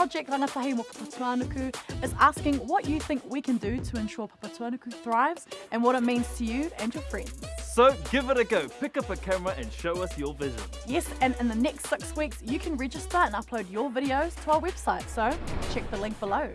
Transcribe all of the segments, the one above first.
Project Rangatahi mo Papatuanuku is asking what you think we can do to ensure Papatuanuku thrives and what it means to you and your friends. So give it a go. Pick up a camera and show us your vision. Yes, and in the next six weeks, you can register and upload your videos to our website, so check the link below.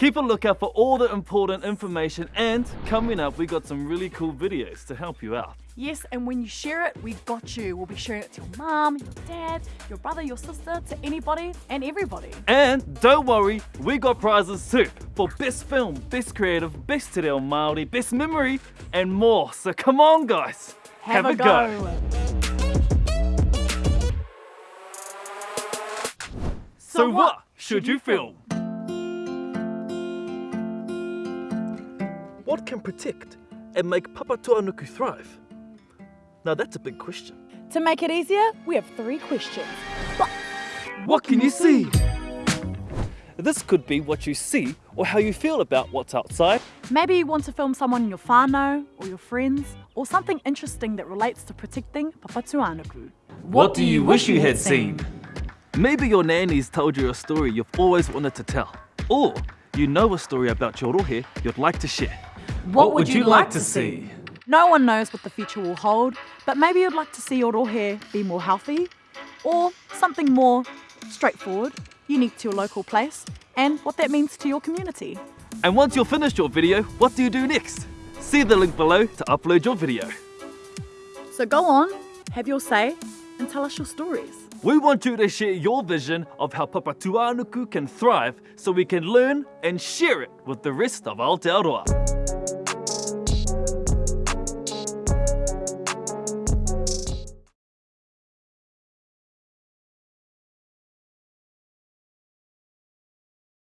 Keep a lookout for all the important information and coming up we've got some really cool videos to help you out. Yes, and when you share it, we've got you. We'll be sharing it to your mum, your dad, your brother, your sister, to anybody and everybody. And don't worry, we got prizes too for best film, best creative, best te reo Māori, best memory and more. So come on guys, Have, a, go. So, what should you film? What can protect and make Papatuanuku thrive? Now that's a big question. To make it easier, we have three questions. What can you see? This could be what you see or how you feel about what's outside. Maybe you want to film someone in your whānau or your friends, or something interesting that relates to protecting Papatuanuku. What do you wish you had seen? Maybe your nanny's told you a story you've always wanted to tell. Or you know a story about your rohe you'd like to share. What, would you, like, to see? No one knows what the future will hold, but maybe you'd like to see your hair be more healthy, or something more straightforward, unique to your local place, and what that means to your community. And once you've finished your video, what do you do next? See the link below to upload your video. So go on, have your say, and tell us your stories. We want you to share your vision of how Papatuanuku can thrive so we can learn and share it with the rest of Aotearoa.